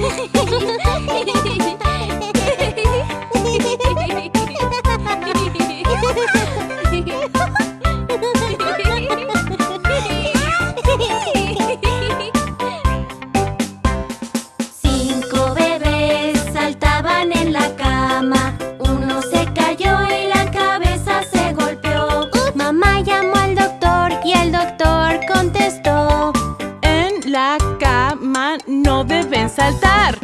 嘿嘿嘿嘿嘿嘿嘿嘿嘿 saltar.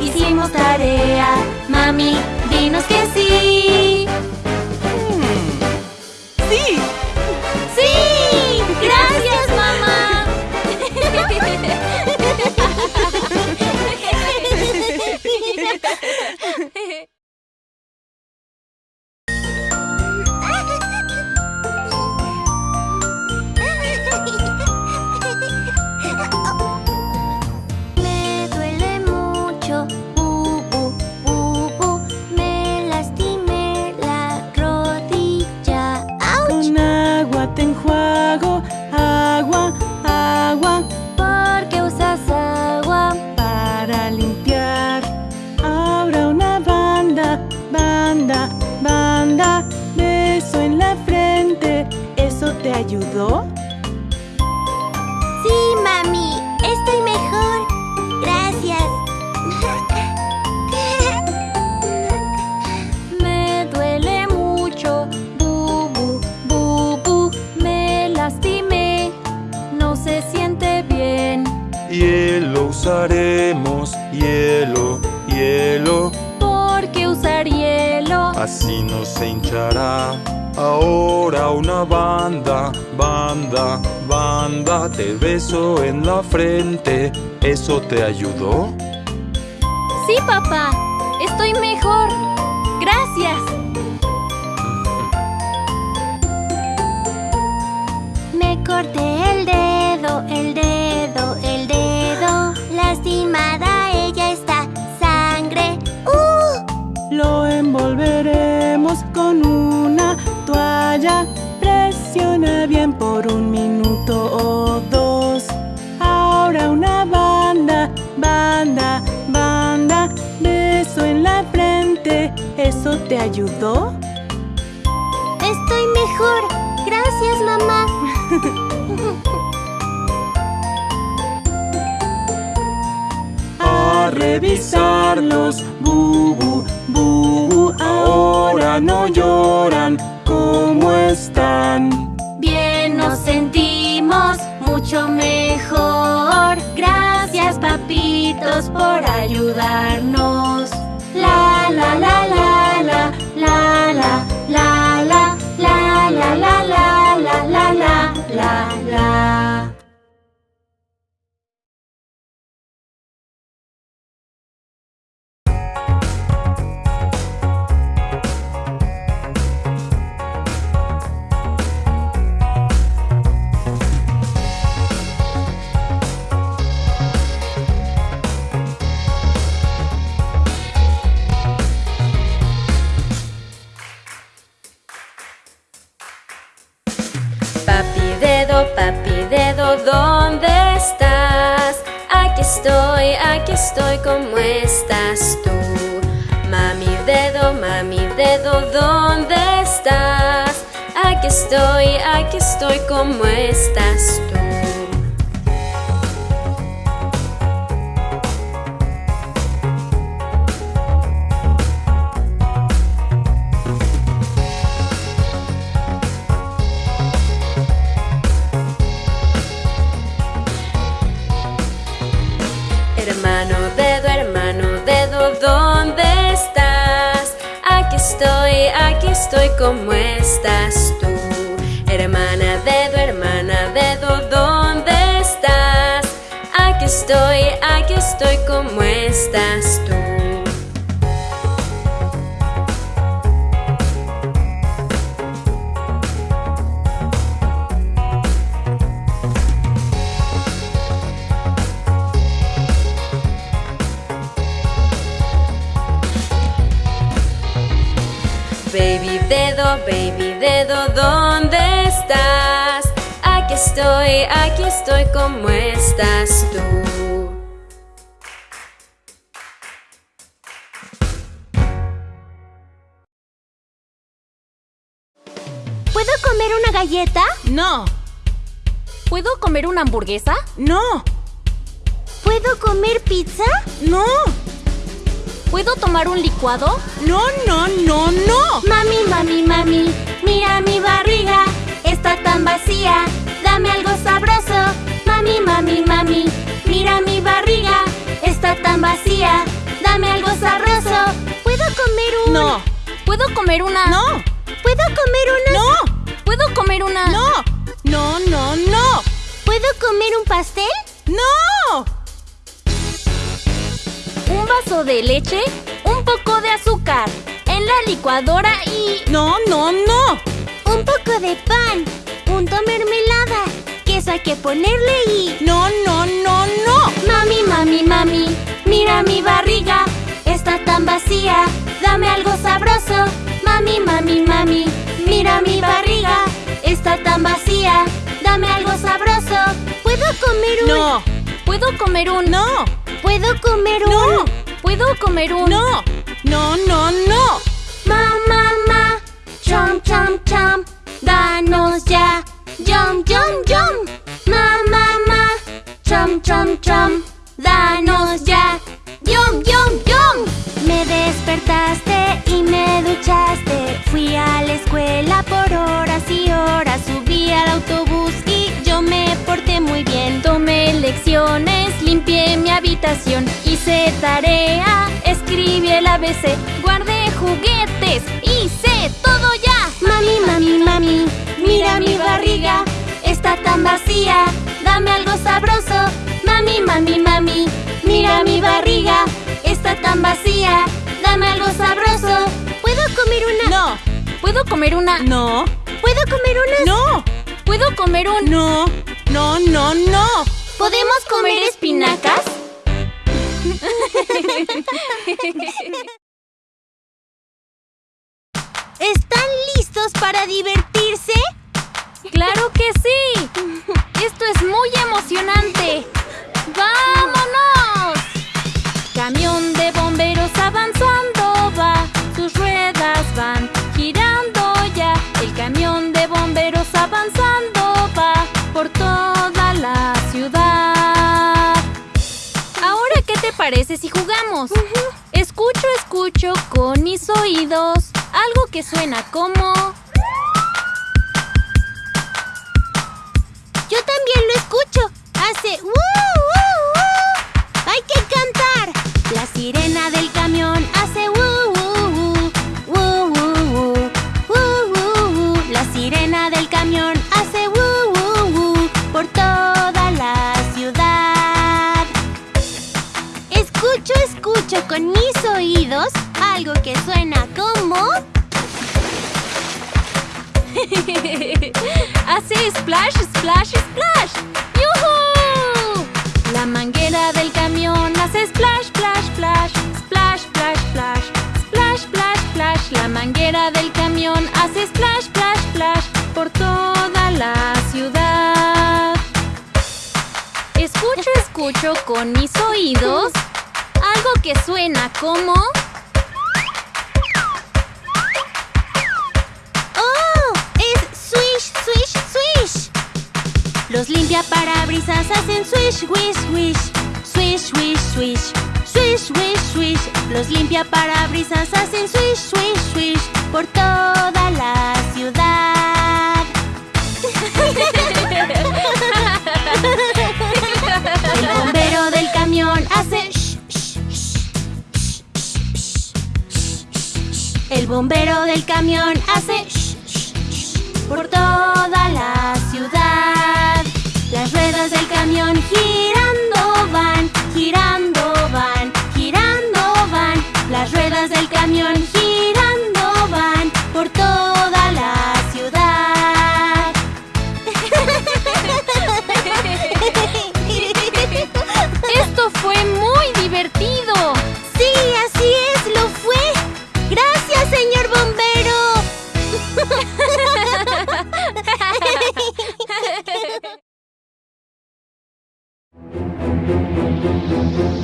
Hicimos tarea. Mami, dinos que sí. ¿Eso te ayudó? Estoy mejor. Gracias, mamá. A revisarlos, bubu, bubu. Ahora no lloran. ¿Cómo están? Bien nos sentimos mucho mejor. Gracias, papitos, por ayudarnos. La la la side. Estoy, ¿cómo estás tú? Mami dedo, mami dedo, ¿dónde estás? Aquí estoy, aquí estoy, ¿cómo estás tú? Estoy, ¿cómo estás tú? Hermana dedo, hermana dedo, ¿dónde estás? Aquí estoy, aquí estoy, ¿cómo estás tú? Dedo, baby dedo, ¿dónde estás? Aquí estoy, aquí estoy, ¿cómo estás tú? ¿Puedo comer una galleta? No, ¿Puedo comer una hamburguesa? no, ¿Puedo comer pizza? no, ¿Puedo tomar un licuado? no, no, no, no. Mami, mami, mami, mira mi barriga, está tan vacía, dame algo sabroso. Mami, mami, mami, mira mi barriga, está tan vacía, dame algo sabroso. ¿Puedo comer un...? No, ¿Puedo comer una? no, ¿Puedo comer una...? no, ¿Puedo comer una? no, no, no, no, ¿Puedo comer un pastel? no. Un vaso de leche, un poco de azúcar, en la licuadora y... No, no, no. Un poco de pan, punto mermelada, queso hay que ponerle y... No, no, no, no. Mami, mami, mami, mira mi barriga, está tan vacía, dame algo sabroso. Mami, mami, mami, mira mi barriga, está tan vacía, dame algo sabroso. ¿Puedo comer un...? No, ¿Puedo comer un... no, ¿Puedo comer un...? no, ¿Puedo comer un... no, no, no, no. Ma, ma, ma, chom, chom, chom, danos ya, yum, yum, yum. Ma, ma, ma, chom, chom, chom, danos ya, yum, yum, yum. Me despertaste y me duchaste, fui a la escuela por horas y horas, subí al autobús y yo me porté muy bien. Tomé lecciones Limpié mi habitación, hice tarea, escribí el ABC, guardé juguetes, hice todo ya. Mami, mami, mami, mira mi barriga, está tan vacía, dame algo sabroso. Mami, mami, mami, mira mi barriga, está tan vacía, dame algo sabroso. ¿Puedo comer una? No. ¿Puedo comer una? No. ¿Puedo comer una? No. ¿Puedo comer un...? No. No, no, no. ¿Podemos comer espinacas? ¿Están listos para divertirse? ¡Claro que sí! ¡Esto es muy emocionante! ¡Vámonos! Parece si jugamos? Escucho, escucho con mis oídos algo que suena como... Yo también lo escucho. Hace ¡woo, woo, con mis oídos algo que suena como... Hace splash, splash, splash. ¡Yuhu! La manguera del camión hace splash, splash, splash. Splash, splash, splash. Splash, splash, splash. La manguera del camión hace splash, splash, splash. Por toda la ciudad. Escucho, escucho con mis oídos algo que suena como... ¡Oh! Es swish, swish, swish. Los limpiaparabrisas hacen swish, wish, wish. Swish, wish, swish. Swish, wish, swish. Los limpiaparabrisas hacen swish, swish, swish. Por toda la ciudad. El bombero del camión hace shh, shh, shh, por toda la ciudad. Las ruedas del camión girando van, girando El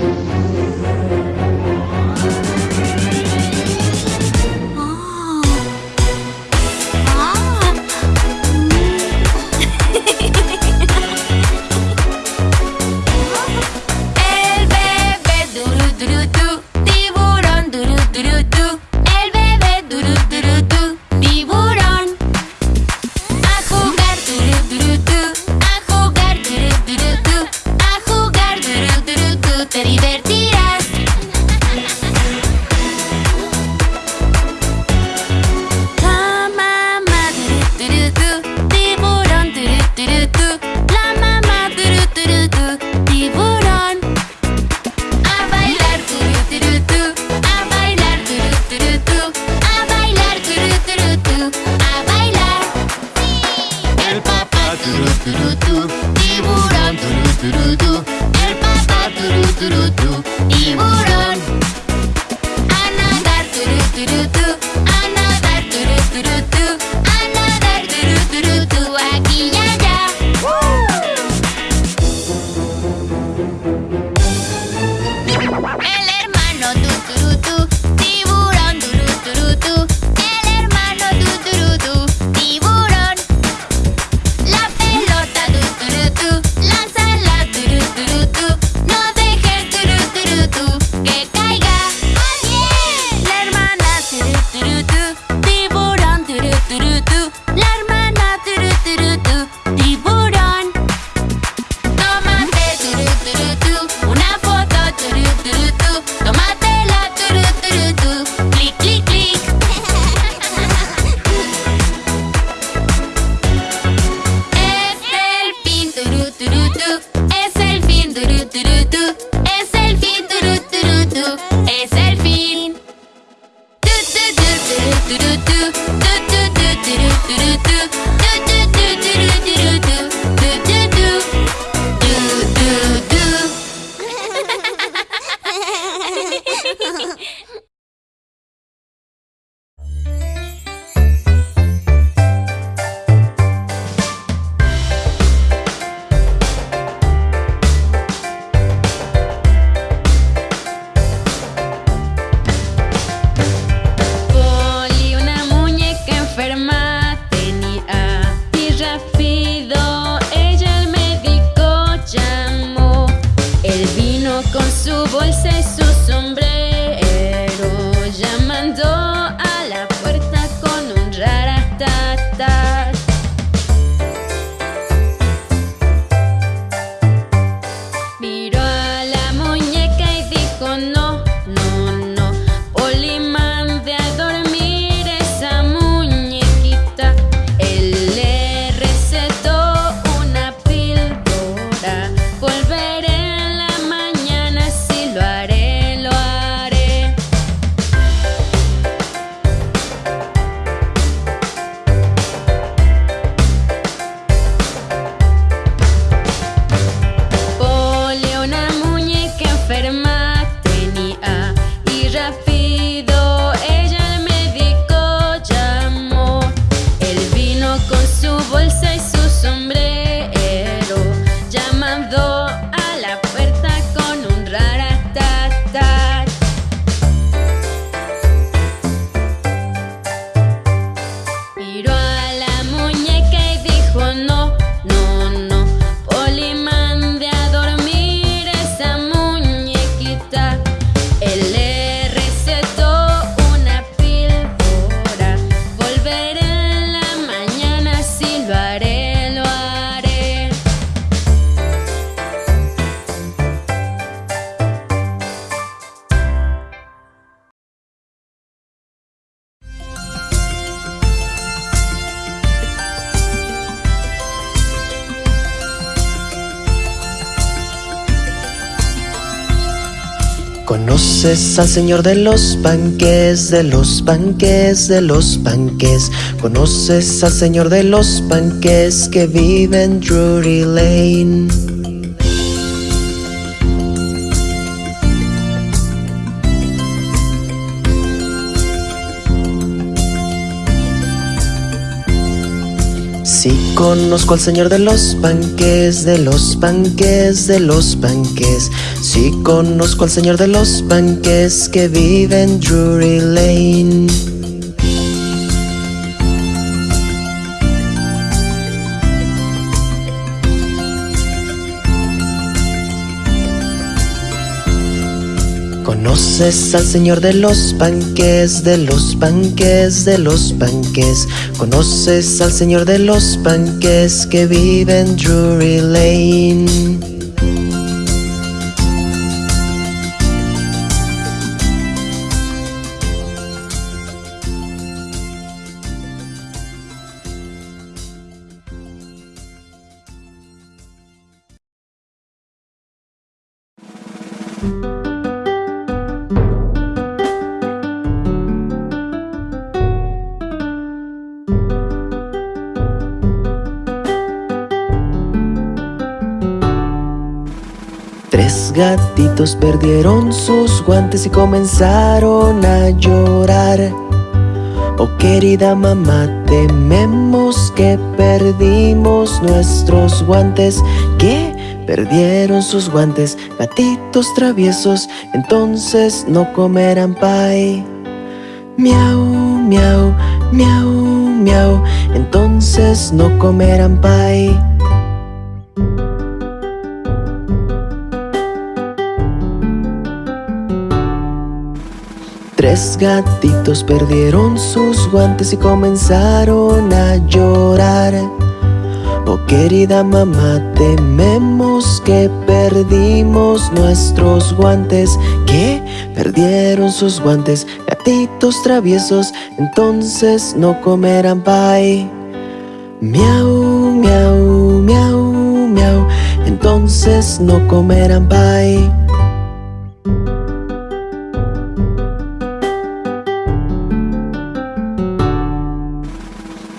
Conoces al señor de los panques, de los panques, de los panques. Conoces al señor de los panques que vive en Drury Lane. Sí conozco al señor de los panques, de los panques, de los panques. Sí conozco al señor de los panques que vive en Drury Lane. Conoces al señor de los panques, de los panques, de los panques. Conoces al señor de los panques que vive en Drury Lane. Perdieron sus guantes y comenzaron a llorar. Oh querida mamá, tememos que perdimos nuestros guantes. ¿Qué? Perdieron sus guantes, gatitos traviesos, entonces no comerán pie. Miau, miau, miau, miau, entonces no comerán pie. Tres gatitos perdieron sus guantes y comenzaron a llorar. Oh querida mamá, tememos que perdimos nuestros guantes. ¿Qué? Perdieron sus guantes, gatitos traviesos, entonces no comerán pie. Miau, miau, miau, miau, entonces no comerán pie.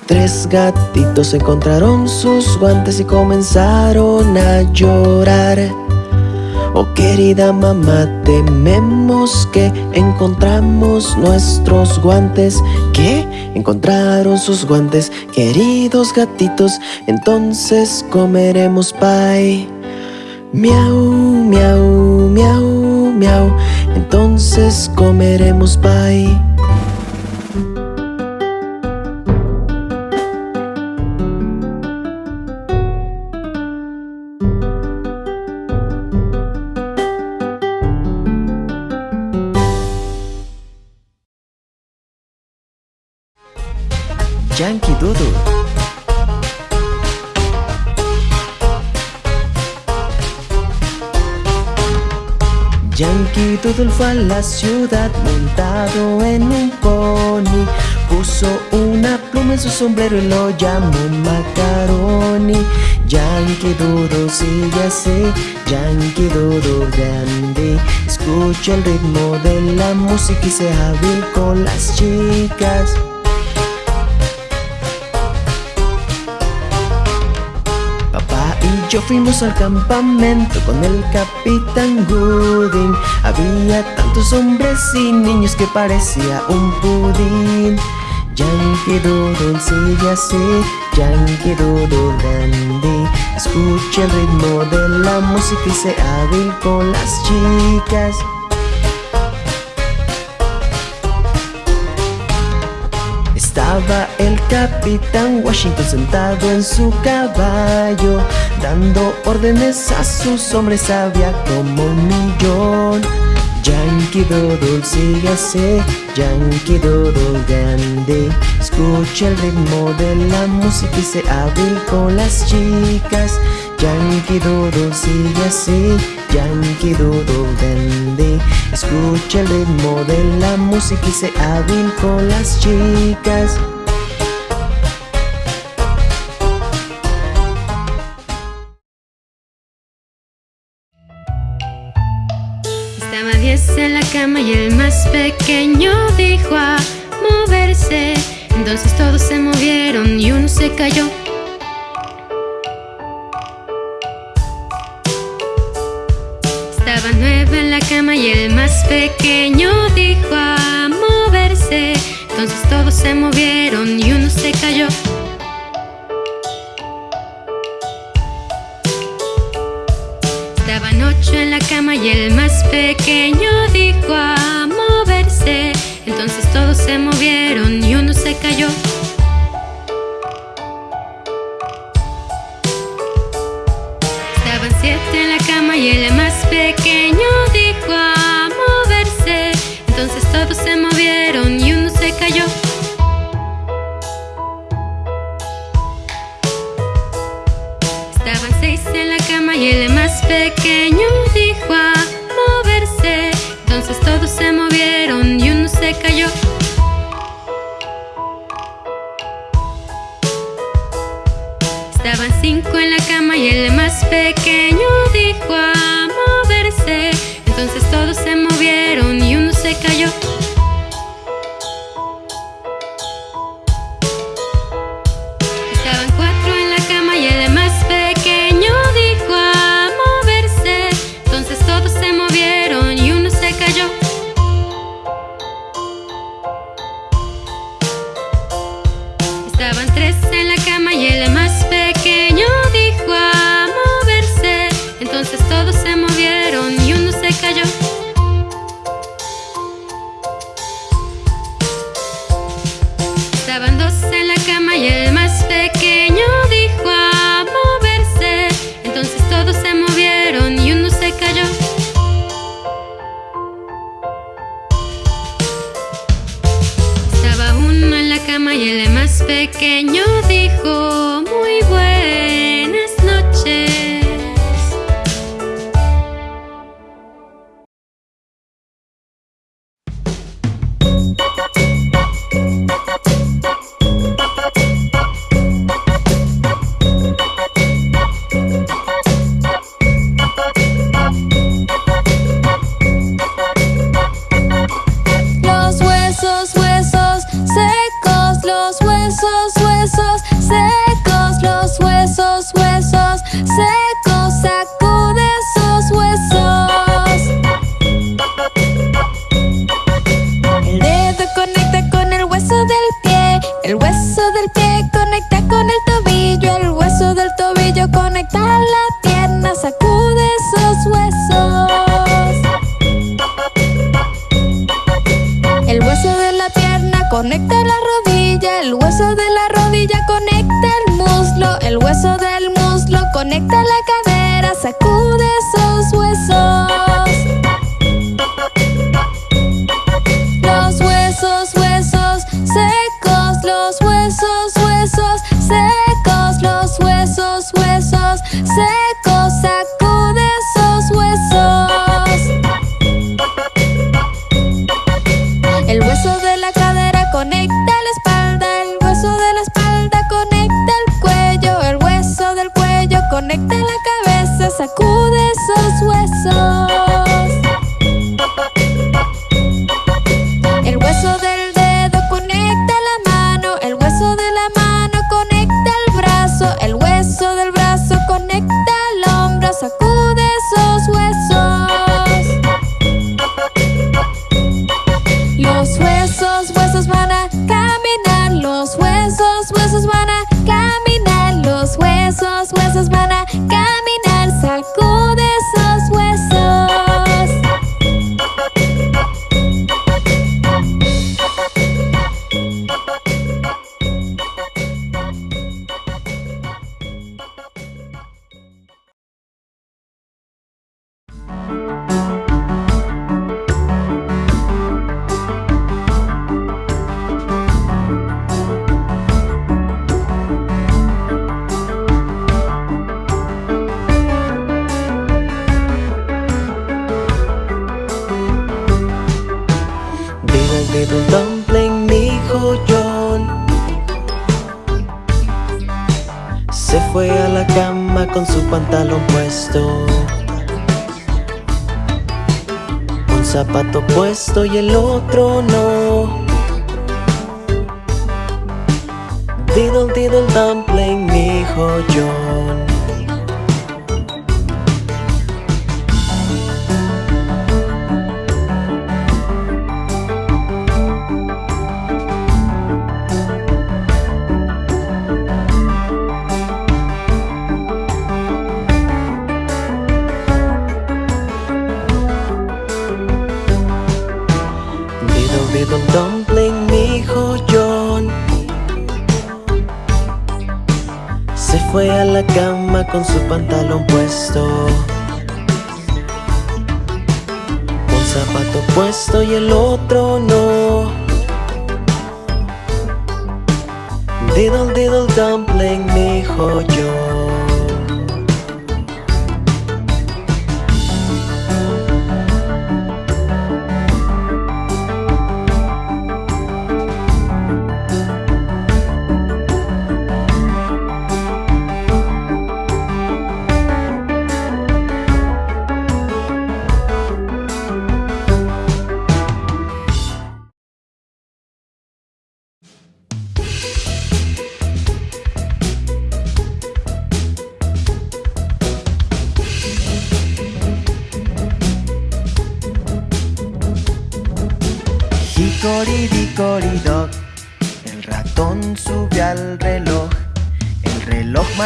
Tres gatitos encontraron sus guantes y comenzaron a llorar. Oh querida mamá, tememos que encontramos nuestros guantes. ¿Qué? Encontraron sus guantes, queridos gatitos, entonces comeremos pie. Miau, miau, miau, miau, entonces comeremos pie. Yankee Doodle fue a la ciudad montado en un pony. Puso una pluma en su sombrero y lo llamó Macaroni. Yankee Doodle sigue así, Yankee Doodle grande. Escucha el ritmo de la música y sea hábil con las chicas yo fuimos al campamento con el capitán Gooding. Había tantos hombres y niños que parecía un pudín. Yankee Doodle sigue así, Yankee Doodle grande. Escucha el ritmo de la música y sea hábil con las chicas El capitán Washington sentado en su caballo Dando órdenes a sus hombres había como un millón. Yankee Doodle sigue así, Yankee Doodle grande. Escucha el ritmo de la música y sé hábil con las chicas. Yankee Doodle sigue así, Yankee Doodle grande Escucha el ritmo de la música y se hábil con las chicas. Estaba 10 en la cama y el más pequeño dijo a moverse. Entonces todos se movieron y uno se cayó. Estaba nueva en la cama y el más pequeño dijo a moverse. Entonces todos se movieron y uno se cayó. Estaban ocho en la cama y el más pequeño dijo a moverse. Entonces todos se movieron y uno se cayó. Y el otro no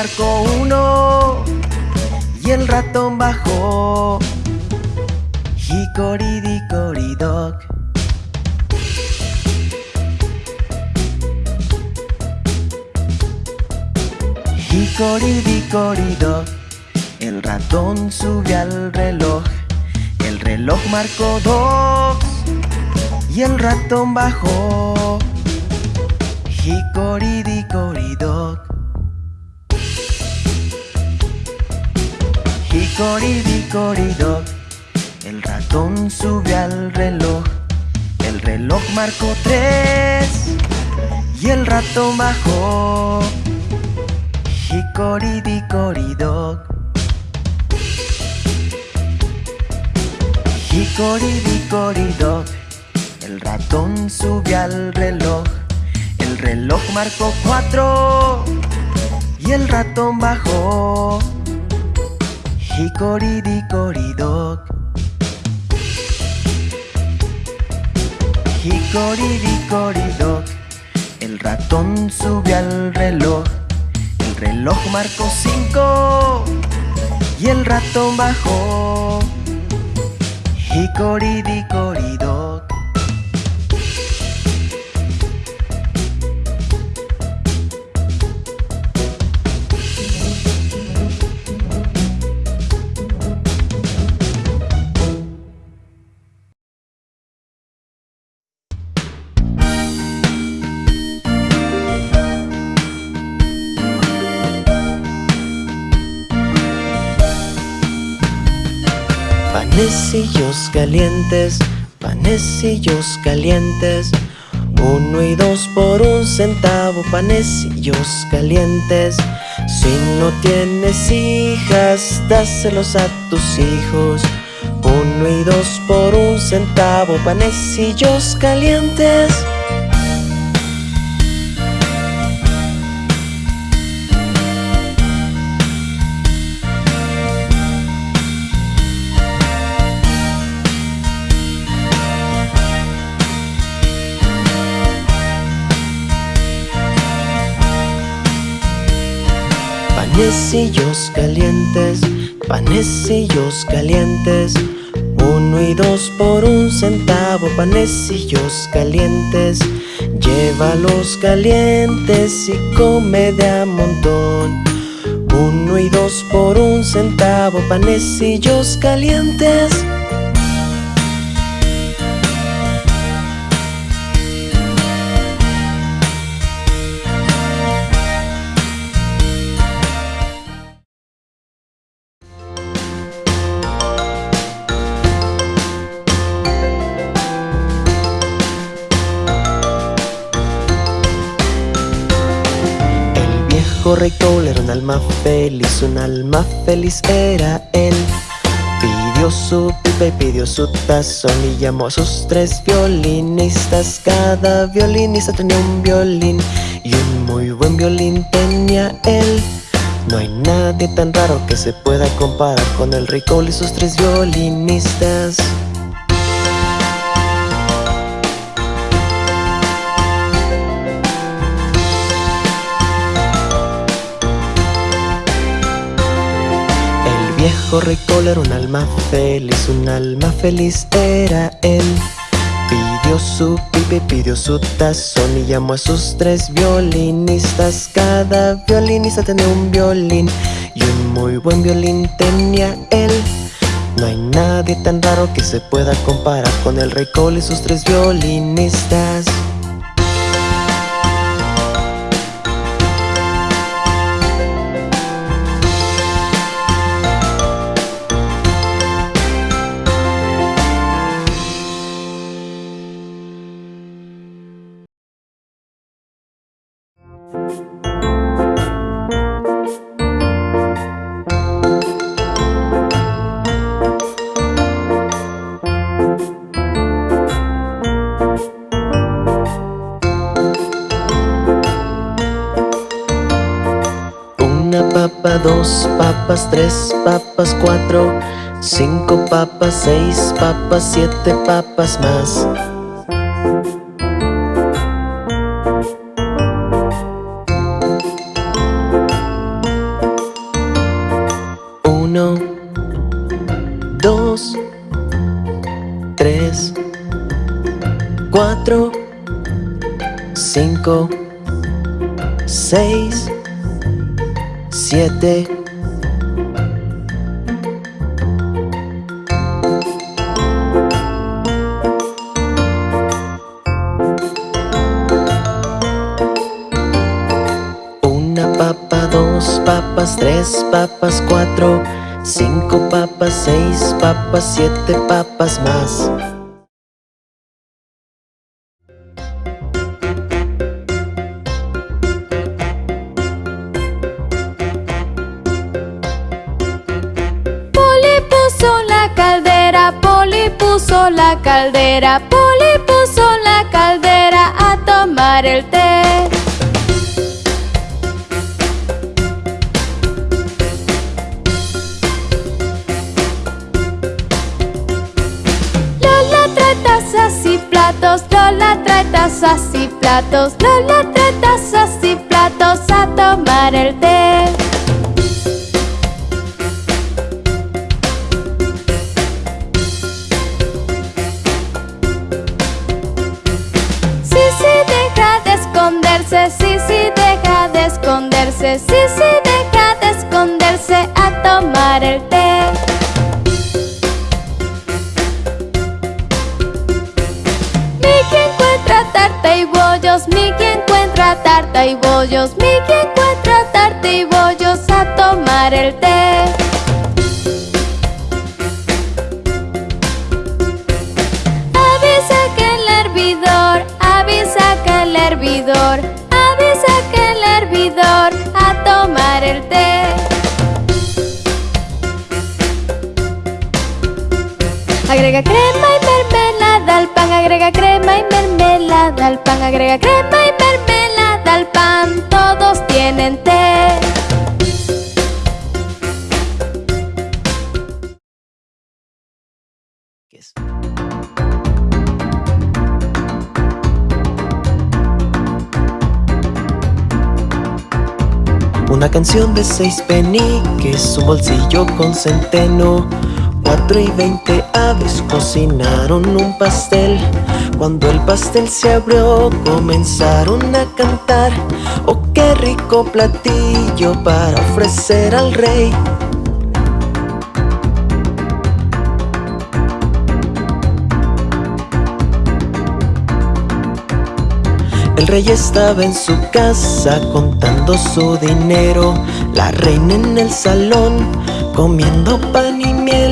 marcó uno y el ratón bajó. Dickory dock, el ratón sube al reloj. El reloj marcó dos y el ratón bajó. Hickory dock. El ratón sube al reloj. El reloj marcó tres y el ratón bajó. Dickory dock. El ratón sube al reloj El reloj marcó cuatro Y el ratón bajó Dickory dock El ratón sube al reloj. El reloj marcó cinco. Y el ratón bajó. Hickory Panecillos calientes, panecillos calientes. Uno y dos por un centavo, panecillos calientes. Si no tienes hijas, dáselos a tus hijos. Uno y dos por un centavo, panecillos calientes Panecillos calientes, panecillos calientes. Uno y dos por un centavo, panecillos calientes. Llévalos calientes y come de a montón. Uno y dos por un centavo, panecillos calientes correcto era un alma feliz, un alma feliz era él. Pidió su pipa y pidió su tazón y llamó a sus tres violinistas. Cada violinista tenía un violín y un muy buen violín tenía él. No hay nadie tan raro que se pueda comparar con el Rey y sus tres violinistas viejo rey era un alma feliz, un alma feliz era él. Pidió su pipe, pidió su tazón y llamó a sus tres violinistas. Cada violinista tenía un violín y un muy buen violín tenía él. No hay nadie tan raro que se pueda comparar con el rey Cole y sus tres violinistas. Tres papas, cuatro, cinco papas, seis papas, siete papas más. Tres papas, cuatro Cinco papas, seis papas, siete papas más la caldera, Poli puso la caldera a tomar el té. Lola trae tazas y platos, Lola trae tazas y platos a tomar el té. sí, sí, deja de esconderse, sí, sí, deja de esconderse a tomar el té. Mickey encuentra tarta y bollos, Mickey encuentra tarta y bollos a tomar el té. Avisa que el hervidor, avisa que el hervidor a tomar el té. Agrega crema y mermelada al pan, agrega crema y mermelada al pan, agrega crema y mermelada al pan, todos tienen té. Una canción de seis peniques, un bolsillo con centeno. Cuatro y veinte aves cocinaron un pastel Cuando el pastel se abrió comenzaron a cantar. Oh qué rico platillo para ofrecer al rey. El rey estaba en su casa contando su dinero. La reina en el salón comiendo pan y miel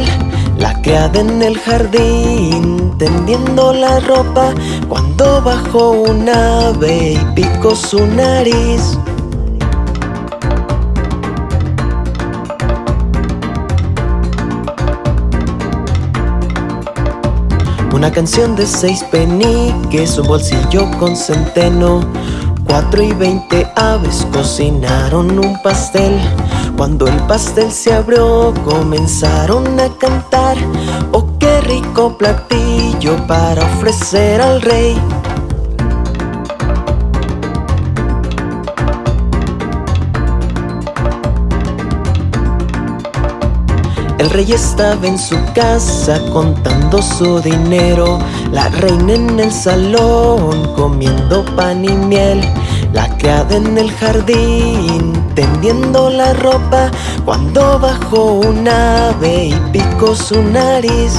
En el jardín tendiendo la ropa Cuando bajó un ave y picó su nariz Una canción de seis peniques, un bolsillo con centeno. Cuatro y veinte aves cocinaron un pastel. Cuando el pastel se abrió, comenzaron a cantar. Oh, qué rico platillo para ofrecer al rey. El rey estaba en su casa contando su dinero. La reina en el salón comiendo pan y miel. La criada en el jardín tendiendo la ropa. Cuando bajó un ave y picó su nariz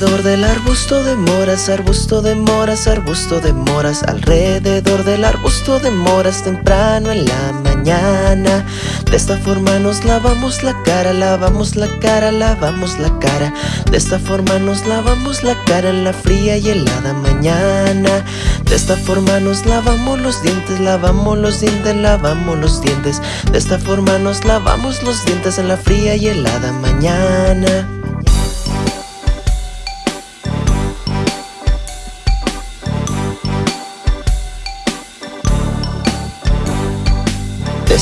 Alrededor del arbusto de moras, arbusto de moras, arbusto de moras Alrededor del arbusto de moras temprano en la mañana. De esta forma nos lavamos la cara, lavamos la cara, lavamos la cara. De esta forma nos lavamos la cara en la fría y helada mañana. De esta forma nos lavamos los dientes, lavamos los dientes, lavamos los dientes. De esta forma nos lavamos los dientes en la fría y helada mañana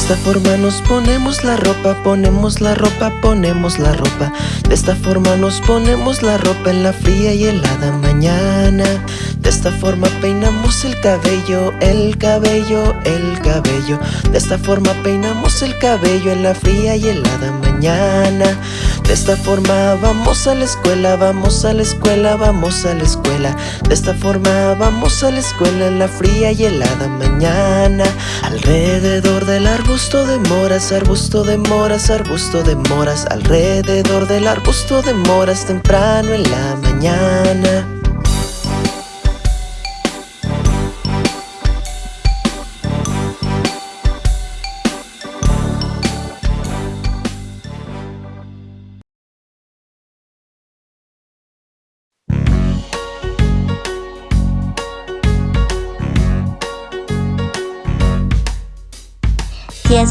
esta forma nos ponemos la ropa, ponemos la ropa, ponemos la ropa. De esta forma nos ponemos la ropa en la fría y helada mañana. De esta forma peinamos el cabello, el cabello, el cabello. De esta forma peinamos el cabello en la fría y helada mañana De esta forma vamos a la escuela, vamos a la escuela, vamos a la escuela. De esta forma vamos a la escuela en la fría y helada mañana. Alrededor de la arbusto de moras, arbusto de moras, arbusto de moras. Alrededor del arbusto de moras temprano en la mañana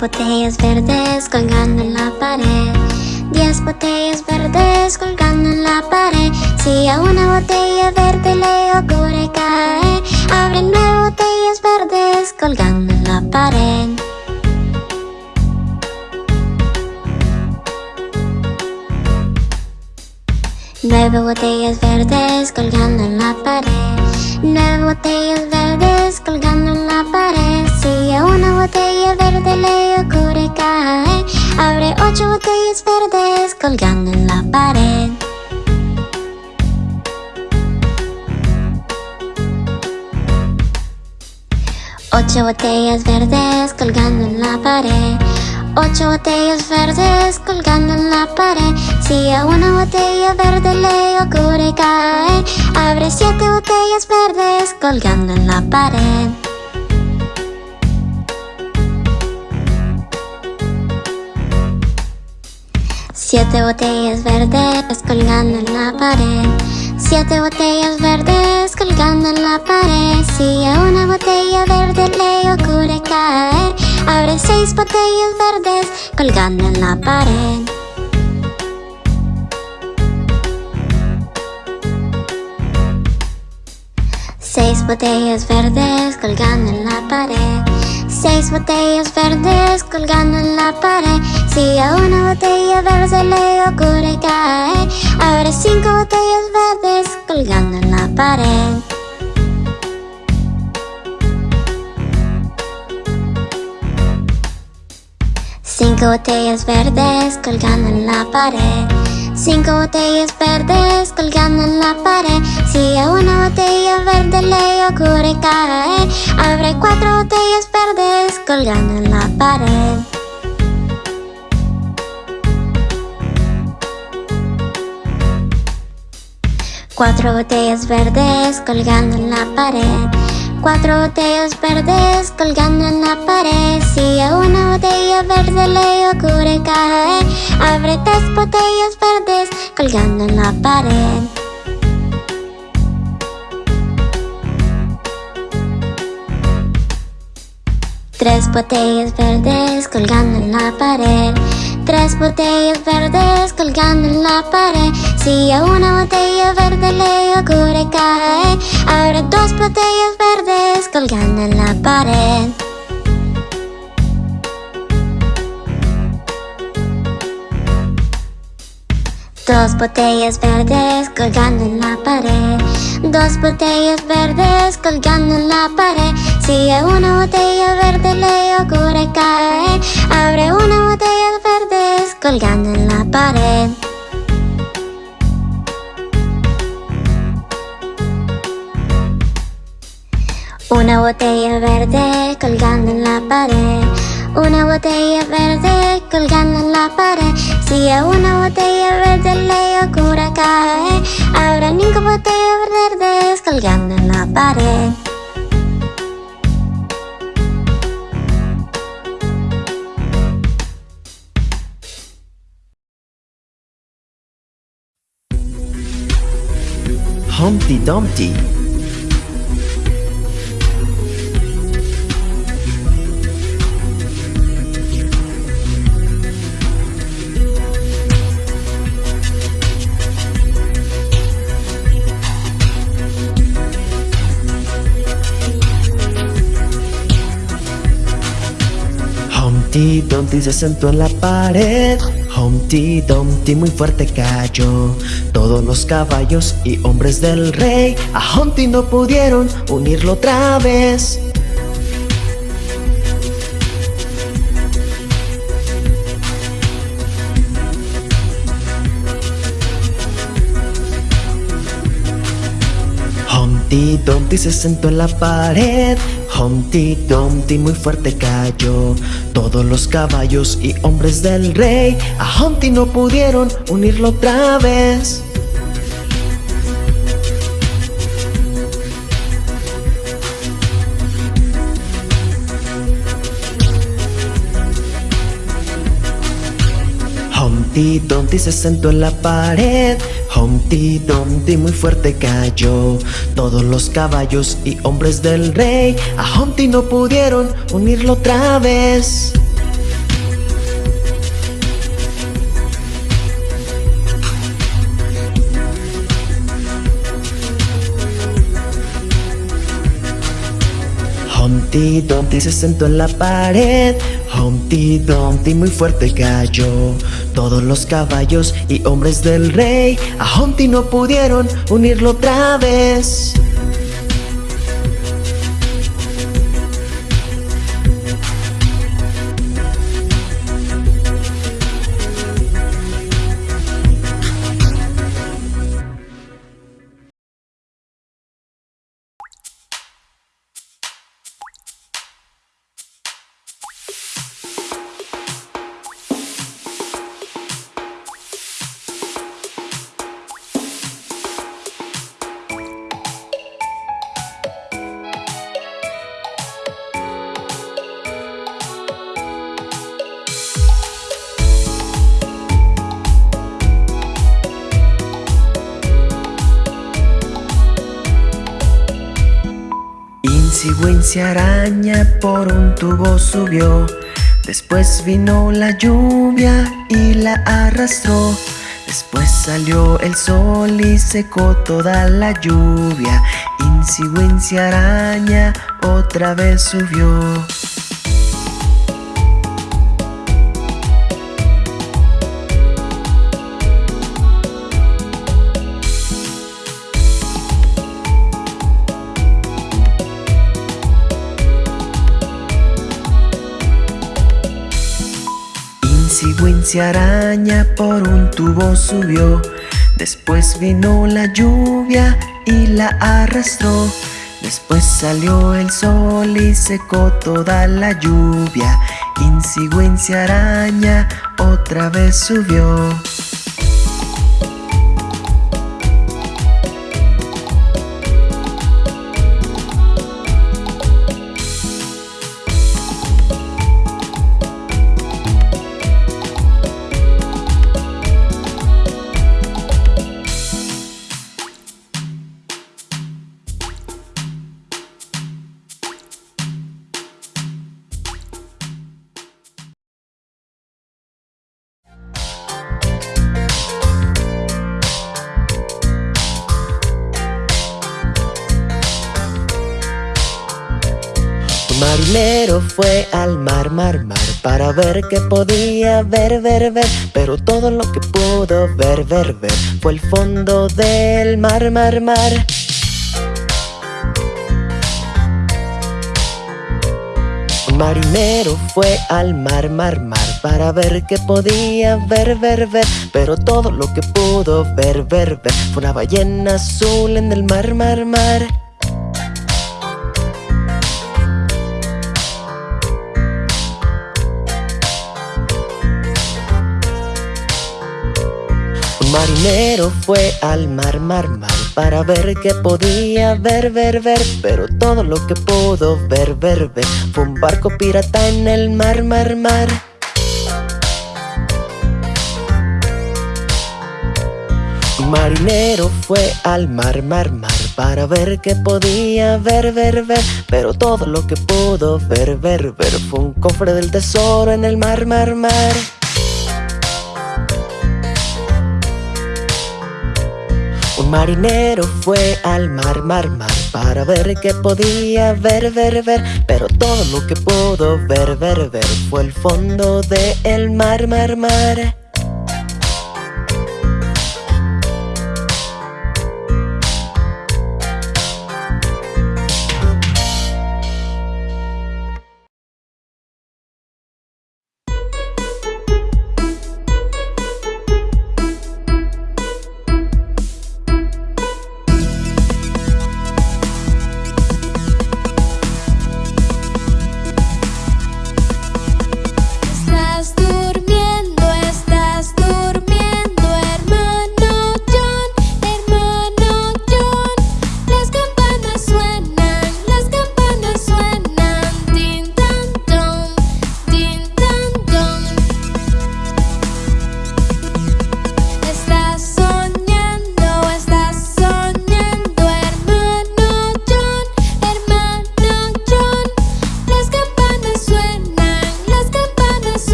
botellas verdes colgando en la pared. Diez botellas verdes colgando en la pared. Si a una botella verde le ocurre caer Abre nueve botellas verdes colgando en la pared. Nueve botellas verdes colgando en la pared Nueve botellas verdes colgando en la pared. Si a una botella verde le ocurre caer Abre ocho botellas verdes colgando en la pared. Ocho botellas verdes colgando en la pared Ocho botellas verdes colgando en la pared. Si a una botella verde le ocurre caer Abre siete botellas verdes colgando en la pared. Siete botellas verdes colgando en la pared. Siete botellas verdes colgando en la pared. Si a una botella verde le ocurre caer Abre seis botellas verdes colgando en la pared. Seis botellas verdes colgando en la pared. Seis botellas verdes colgando en la pared. Si a una botella verde le ocurre caer Abre cinco botellas verdes colgando en la pared Cinco botellas verdes colgando en la pared. Cinco botellas verdes colgando en la pared. Si a una botella verde le ocurre caer Abre cuatro botellas verdes colgando en la pared. Cuatro botellas verdes colgando en la pared Cuatro botellas verdes colgando en la pared. Si a una botella verde le ocurre caer Abre tres botellas verdes colgando en la pared. Tres botellas verdes colgando en la pared. Tres botellas verdes colgando en la pared Si a una botella verde le ocurre caer Abre dos botellas verdes colgando en la pared. Dos botellas verdes colgando en la pared. Dos botellas verdes colgando en la pared. Si a una botella verde le ocurre caer Abre una botella verdes colgando en la pared Una botella verde colgando en la pared. Una botella verde colgando en la pared. Si a una botella verde le ocurre caer Habrá cinco botellas verdes colgando en la pared. Humpty Dumpty Humpty Dumpty se sentó en la pared. Humpty Dumpty muy fuerte cayó. Todos los caballos y hombres del rey A Humpty no pudieron unirlo otra vez. Humpty Dumpty se sentó en la pared Humpty Dumpty muy fuerte cayó. Todos los caballos y hombres del rey A Humpty no pudieron unirlo otra vez. Humpty Dumpty se sentó en la pared Humpty Dumpty muy fuerte cayó. Todos los caballos y hombres del rey A Humpty no pudieron unirlo otra vez Humpty Dumpty se sentó en la pared. Humpty Dumpty muy fuerte cayó. Todos los caballos y hombres del rey A Humpty no pudieron unirlo otra vez Wincy araña por un tubo subió. Después vino la lluvia y la arrastró. Después salió el sol y secó toda la lluvia. Wincy araña otra vez subió Wincy araña por un tubo subió. Después vino la lluvia y la arrastró. Después salió el sol y secó toda la lluvia. Wincy araña otra vez subió mar, mar, Para ver qué podía ver, ver, ver. Pero todo lo que pudo ver, ver, ver Fue el fondo del mar, mar, mar. Un marinero fue al mar, mar, mar Para ver qué podía ver, ver, ver. Pero todo lo que pudo ver, ver, ver Fue una ballena azul en el mar, mar, mar marinero fue al mar, mar, mar Para ver qué podía ver, ver, ver Pero todo lo que pudo ver, ver, ver Fue un barco pirata en el mar, mar, mar. Marinero fue al mar, mar, mar Para ver qué podía ver, ver, ver Pero todo lo que pudo ver, ver, ver Fue un cofre del tesoro en el mar, mar, mar marinero fue al mar, mar, mar Para ver qué podía ver, ver, ver. Pero todo lo que pudo ver, ver, ver Fue el fondo del el mar, mar, mar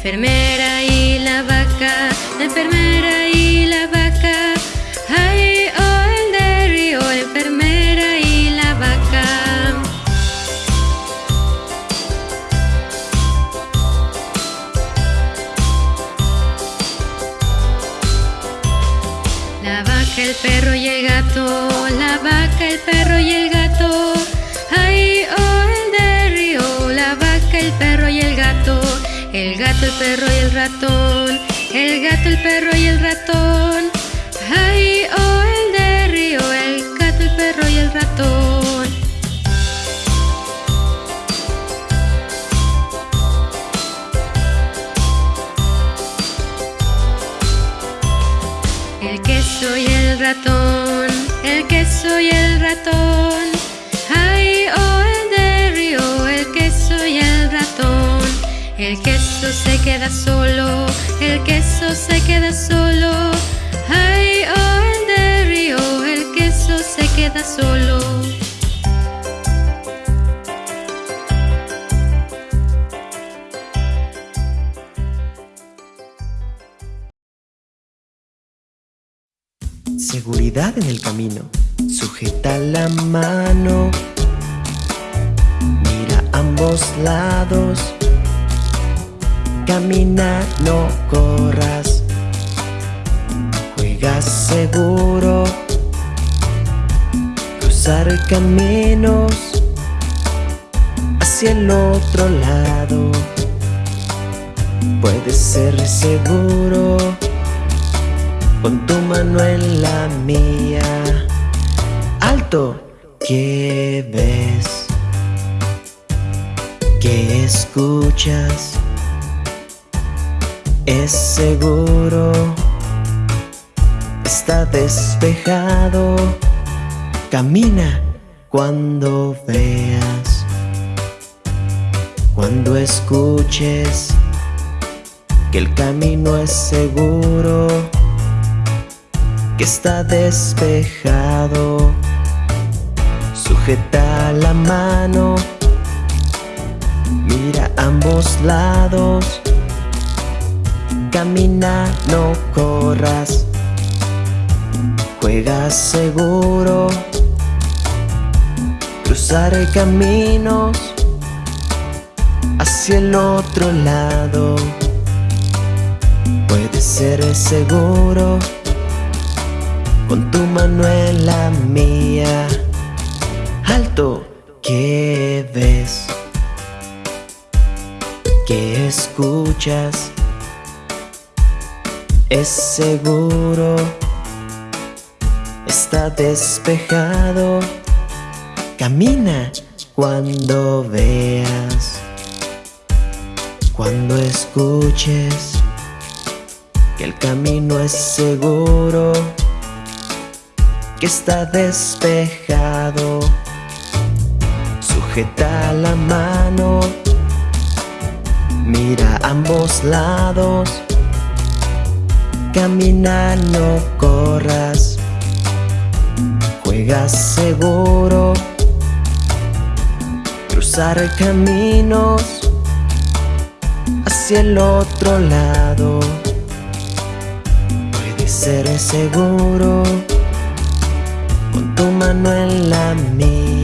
enfermera queda solo, el queso se queda solo. La mía. Alto, ¿qué ves? ¿Qué escuchas? Es seguro, está despejado. Camina cuando veas, cuando escuches que el camino es seguro que está despejado. Sujeta la mano, mira ambos lados. Camina, no corras. Juega seguro. Cruzar caminos hacia el otro lado. Puede ser seguro con tu mano en la mía. Alto, ¿qué ves? ¿Qué escuchas? Es seguro, está despejado. Camina cuando veas, cuando escuches que el camino es seguro que está despejado. Sujeta la mano, mira ambos lados. Camina, no corras. Juega seguro. Cruzar caminos hacia el otro lado. Puede ser seguro tu mano en la mía.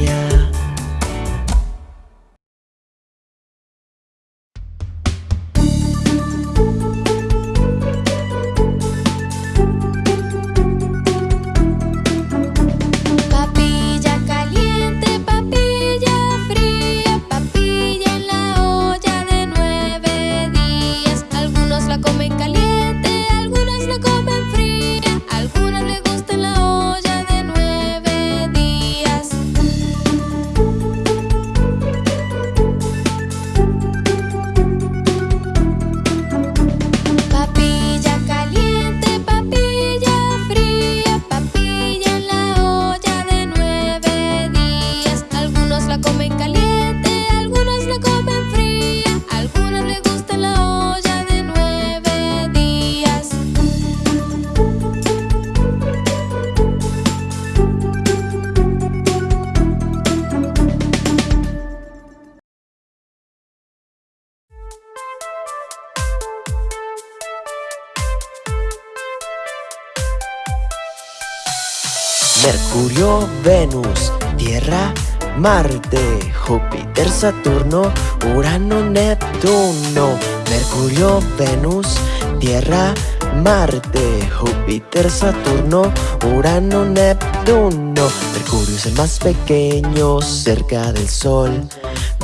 Saturno, Urano, Neptuno. Mercurio es el más pequeño cerca del Sol.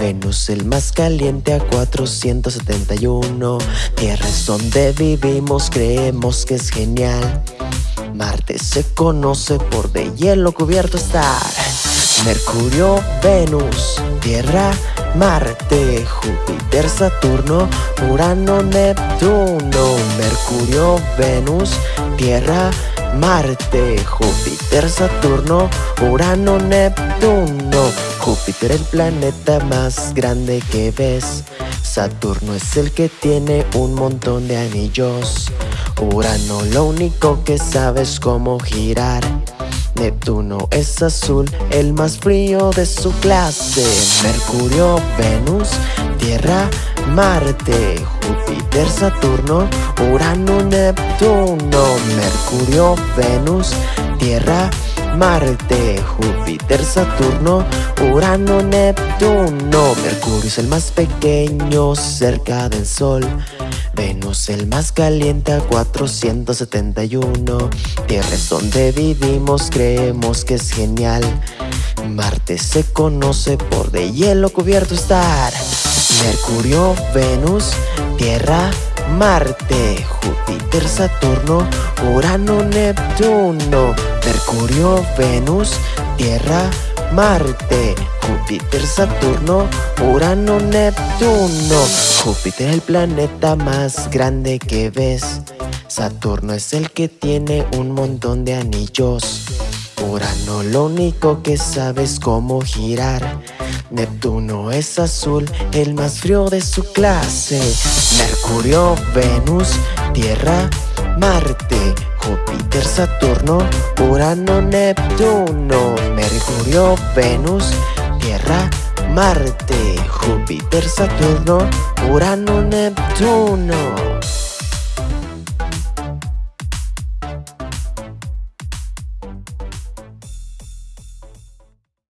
Venus el más caliente a 471. Tierra es donde vivimos, creemos que es genial. Marte se conoce por de hielo cubierto estar. Mercurio, Venus, Tierra, Marte, Júpiter, Saturno, Urano, Neptuno. Mercurio, Venus, Tierra, Marte, Júpiter, Saturno, Urano, Neptuno. Júpiter el planeta más grande que ves. Saturno es el que tiene un montón de anillos. Urano lo único que sabes cómo girar. Neptuno es azul, el más frío de su clase. Mercurio, Venus, Tierra, Marte, Júpiter, Saturno, Urano, Neptuno, Mercurio, Venus, Tierra, Marte, Júpiter, Saturno, Urano, Neptuno. Mercurio es el más pequeño cerca del Sol. Venus el más caliente a 471 Tierra es donde vivimos, creemos que es genial. Marte se conoce por de hielo cubierto estar. Mercurio, Venus, Tierra, Marte, Júpiter, Saturno, Urano, Neptuno. Mercurio, Venus, Tierra, Marte, Júpiter, Saturno, Urano, Neptuno. Júpiter es el planeta más grande que ves. Saturno es el que tiene un montón de anillos. Urano lo único que sabe es cómo girar. Neptuno es azul, el más frío de su clase. Mercurio, Venus, Tierra, Marte, Júpiter, Saturno, Urano, Neptuno, Mercurio, Venus, Tierra, Marte, Júpiter, Saturno, Urano, Neptuno.